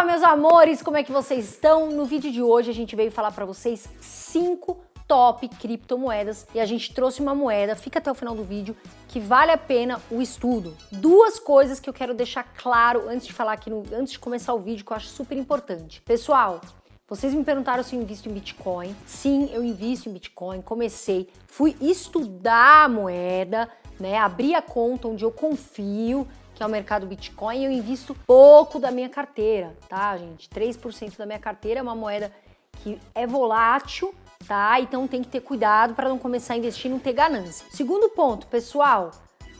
Fala meus amores, como é que vocês estão? No vídeo de hoje a gente veio falar para vocês cinco top criptomoedas e a gente trouxe uma moeda, fica até o final do vídeo, que vale a pena o estudo. Duas coisas que eu quero deixar claro antes de falar aqui, no, antes de começar o vídeo, que eu acho super importante. Pessoal, vocês me perguntaram se eu invisto em Bitcoin. Sim, eu invisto em Bitcoin, comecei, fui estudar a moeda, né, abri a conta onde eu confio, que é o mercado Bitcoin, eu invisto pouco da minha carteira, tá, gente? 3% da minha carteira é uma moeda que é volátil, tá? Então tem que ter cuidado para não começar a investir e não ter ganância. Segundo ponto, pessoal,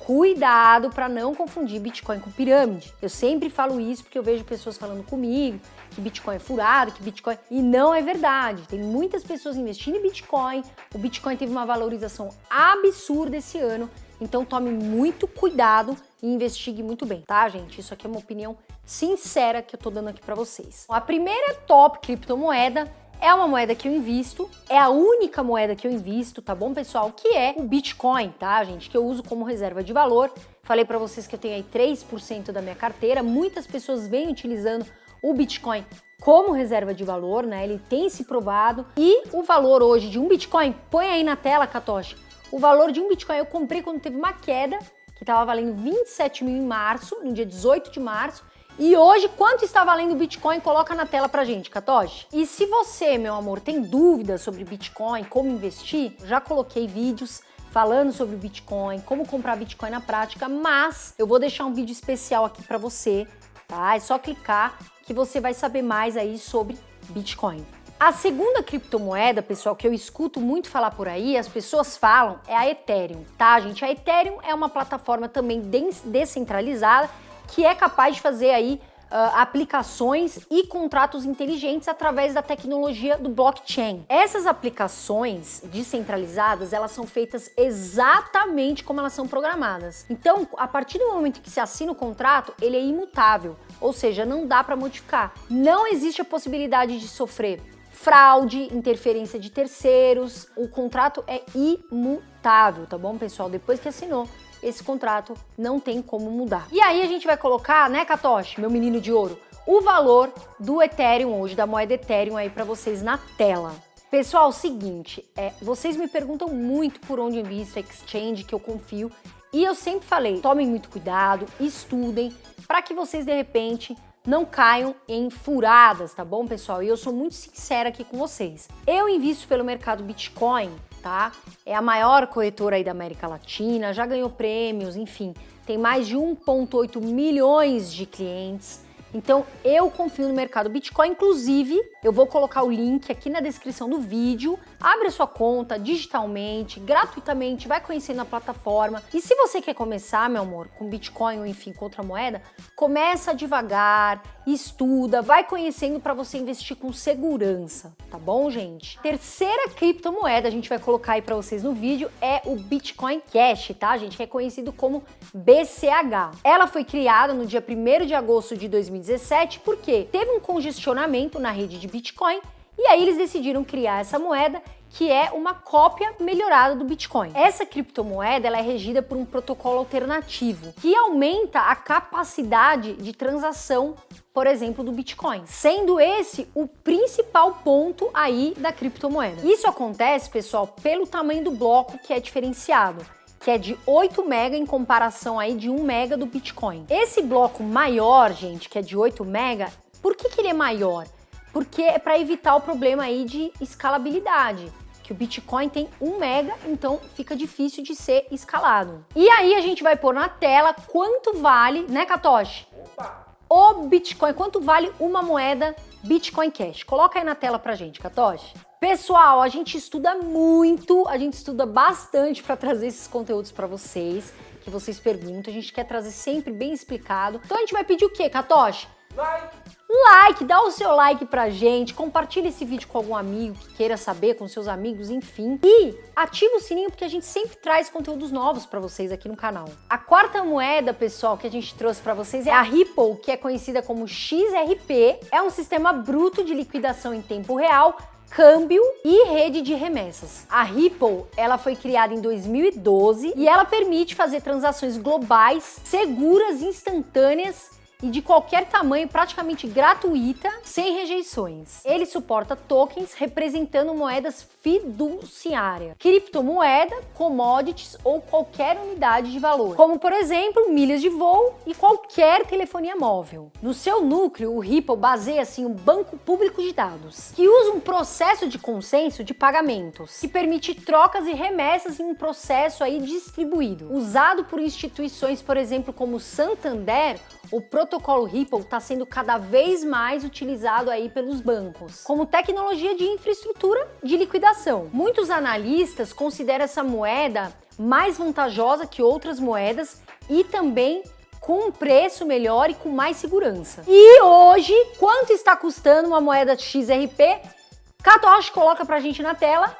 cuidado para não confundir Bitcoin com pirâmide. Eu sempre falo isso porque eu vejo pessoas falando comigo que Bitcoin é furado, que Bitcoin... E não é verdade. Tem muitas pessoas investindo em Bitcoin, o Bitcoin teve uma valorização absurda esse ano, então tome muito cuidado e investigue muito bem, tá, gente? Isso aqui é uma opinião sincera que eu tô dando aqui para vocês. A primeira top criptomoeda é uma moeda que eu invisto, é a única moeda que eu invisto, tá bom, pessoal? Que é o Bitcoin, tá, gente? Que eu uso como reserva de valor. Falei para vocês que eu tenho aí 3% da minha carteira. Muitas pessoas vêm utilizando o Bitcoin como reserva de valor, né? Ele tem se provado. E o valor hoje de um Bitcoin, põe aí na tela, Katoshi. O valor de um Bitcoin eu comprei quando teve uma queda que estava valendo 27 mil em março, no dia 18 de março, e hoje, quanto está valendo o Bitcoin? Coloca na tela pra gente, Katoshi. E se você, meu amor, tem dúvidas sobre Bitcoin, como investir, já coloquei vídeos falando sobre Bitcoin, como comprar Bitcoin na prática, mas eu vou deixar um vídeo especial aqui para você, tá? É só clicar que você vai saber mais aí sobre Bitcoin. A segunda criptomoeda, pessoal, que eu escuto muito falar por aí, as pessoas falam, é a Ethereum, tá, gente? A Ethereum é uma plataforma também descentralizada que é capaz de fazer aí Uh, aplicações e contratos inteligentes através da tecnologia do blockchain. Essas aplicações descentralizadas, elas são feitas exatamente como elas são programadas. Então, a partir do momento que se assina o contrato, ele é imutável, ou seja, não dá para modificar. Não existe a possibilidade de sofrer fraude, interferência de terceiros. O contrato é imutável, tá bom, pessoal? Depois que assinou, esse contrato não tem como mudar. E aí a gente vai colocar, né, Katoshi, meu menino de ouro, o valor do Ethereum hoje, da moeda Ethereum aí para vocês na tela. Pessoal, seguinte, é, vocês me perguntam muito por onde invisto, exchange, que eu confio, e eu sempre falei, tomem muito cuidado, estudem, para que vocês de repente não caiam em furadas, tá bom, pessoal? E eu sou muito sincera aqui com vocês. Eu invisto pelo mercado Bitcoin, tá? É a maior corretora aí da América Latina, já ganhou prêmios, enfim, tem mais de 1.8 milhões de clientes. Então eu confio no mercado Bitcoin, inclusive eu vou colocar o link aqui na descrição do vídeo. Abre a sua conta digitalmente, gratuitamente, vai conhecendo a plataforma. E se você quer começar, meu amor, com Bitcoin ou enfim, com outra moeda, começa devagar, estuda, vai conhecendo para você investir com segurança, tá bom, gente? Terceira criptomoeda a gente vai colocar aí para vocês no vídeo é o Bitcoin Cash, tá, gente? Que é conhecido como BCH. Ela foi criada no dia 1 de agosto de 2017 porque teve um congestionamento na rede de Bitcoin e aí eles decidiram criar essa moeda que é uma cópia melhorada do Bitcoin. Essa criptomoeda ela é regida por um protocolo alternativo que aumenta a capacidade de transação, por exemplo, do Bitcoin, sendo esse o principal ponto aí da criptomoeda. Isso acontece, pessoal, pelo tamanho do bloco que é diferenciado que é de 8 mega em comparação aí de 1 mega do Bitcoin. Esse bloco maior, gente, que é de 8 mega, por que, que ele é maior? porque é para evitar o problema aí de escalabilidade que o Bitcoin tem 1 mega, então fica difícil de ser escalado. E aí a gente vai pôr na tela quanto vale, né, Katoshi? Opa! O Bitcoin, quanto vale uma moeda Bitcoin Cash? Coloca aí na tela pra gente, Katoshi. Pessoal, a gente estuda muito, a gente estuda bastante para trazer esses conteúdos para vocês, que vocês perguntam, a gente quer trazer sempre bem explicado. Então a gente vai pedir o quê, Katoshi? Like! Like, dá o seu like pra gente, compartilha esse vídeo com algum amigo que queira saber, com seus amigos, enfim. E ativa o sininho porque a gente sempre traz conteúdos novos pra vocês aqui no canal. A quarta moeda, pessoal, que a gente trouxe pra vocês é a Ripple, que é conhecida como XRP. É um sistema bruto de liquidação em tempo real câmbio e rede de remessas. A Ripple, ela foi criada em 2012 e ela permite fazer transações globais, seguras, instantâneas e de qualquer tamanho, praticamente gratuita, sem rejeições. Ele suporta tokens representando moedas fiduciárias, criptomoeda, commodities ou qualquer unidade de valor, como por exemplo milhas de voo e qualquer telefonia móvel. No seu núcleo, o Ripple baseia-se em um banco público de dados, que usa um processo de consenso de pagamentos, que permite trocas e remessas em um processo aí distribuído, usado por instituições, por exemplo, como Santander o protocolo Ripple está sendo cada vez mais utilizado aí pelos bancos, como tecnologia de infraestrutura de liquidação. Muitos analistas consideram essa moeda mais vantajosa que outras moedas e também com um preço melhor e com mais segurança. E hoje, quanto está custando uma moeda XRP? Katoshi coloca pra gente na tela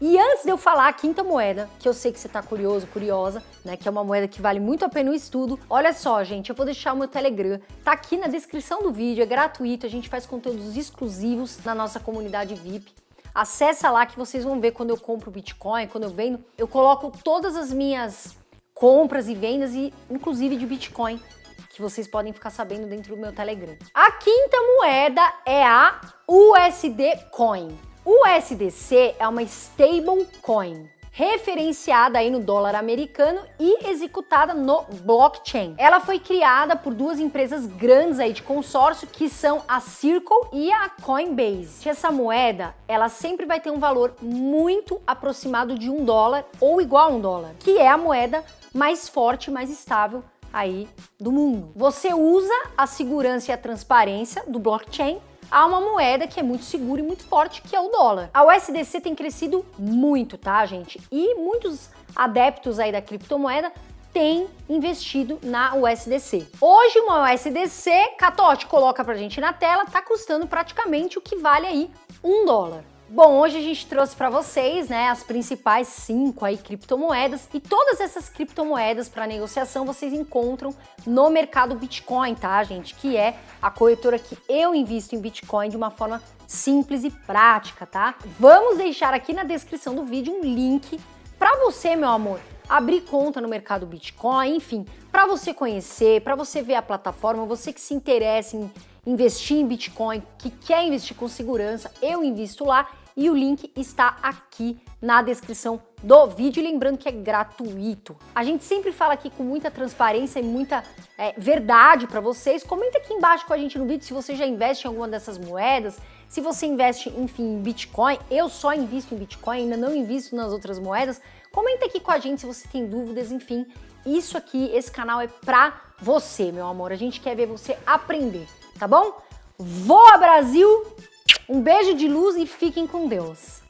e antes de eu falar a quinta moeda, que eu sei que você tá curioso, curiosa, né, que é uma moeda que vale muito a pena o estudo, olha só, gente, eu vou deixar o meu Telegram, tá aqui na descrição do vídeo, é gratuito, a gente faz conteúdos exclusivos na nossa comunidade VIP. Acessa lá que vocês vão ver quando eu compro Bitcoin, quando eu vendo, eu coloco todas as minhas compras e vendas, e inclusive de Bitcoin, que vocês podem ficar sabendo dentro do meu Telegram. A quinta moeda é a USD Coin. O USDC é uma stablecoin referenciada aí no dólar americano e executada no blockchain. Ela foi criada por duas empresas grandes aí de consórcio que são a Circle e a Coinbase. Essa moeda, ela sempre vai ter um valor muito aproximado de um dólar ou igual a um dólar, que é a moeda mais forte, mais estável aí do mundo. Você usa a segurança e a transparência do blockchain a uma moeda que é muito segura e muito forte, que é o dólar. A USDC tem crescido muito, tá, gente? E muitos adeptos aí da criptomoeda têm investido na USDC. Hoje uma USDC, Catote coloca pra gente na tela, tá custando praticamente o que vale aí um dólar. Bom, hoje a gente trouxe para vocês, né, as principais cinco aí criptomoedas e todas essas criptomoedas para negociação vocês encontram no mercado Bitcoin, tá, gente? Que é a corretora que eu invisto em Bitcoin de uma forma simples e prática, tá? Vamos deixar aqui na descrição do vídeo um link para você, meu amor, abrir conta no mercado Bitcoin, enfim, para você conhecer, para você ver a plataforma, você que se interessa em investir em Bitcoin, que quer investir com segurança, eu invisto lá e o link está aqui na descrição do vídeo, lembrando que é gratuito. A gente sempre fala aqui com muita transparência e muita é, verdade para vocês. Comenta aqui embaixo com a gente no vídeo se você já investe em alguma dessas moedas, se você investe, enfim, em Bitcoin. Eu só invisto em Bitcoin, ainda não invisto nas outras moedas. Comenta aqui com a gente se você tem dúvidas, enfim. Isso aqui, esse canal é pra você, meu amor. A gente quer ver você aprender, tá bom? Voa Brasil! Um beijo de luz e fiquem com Deus.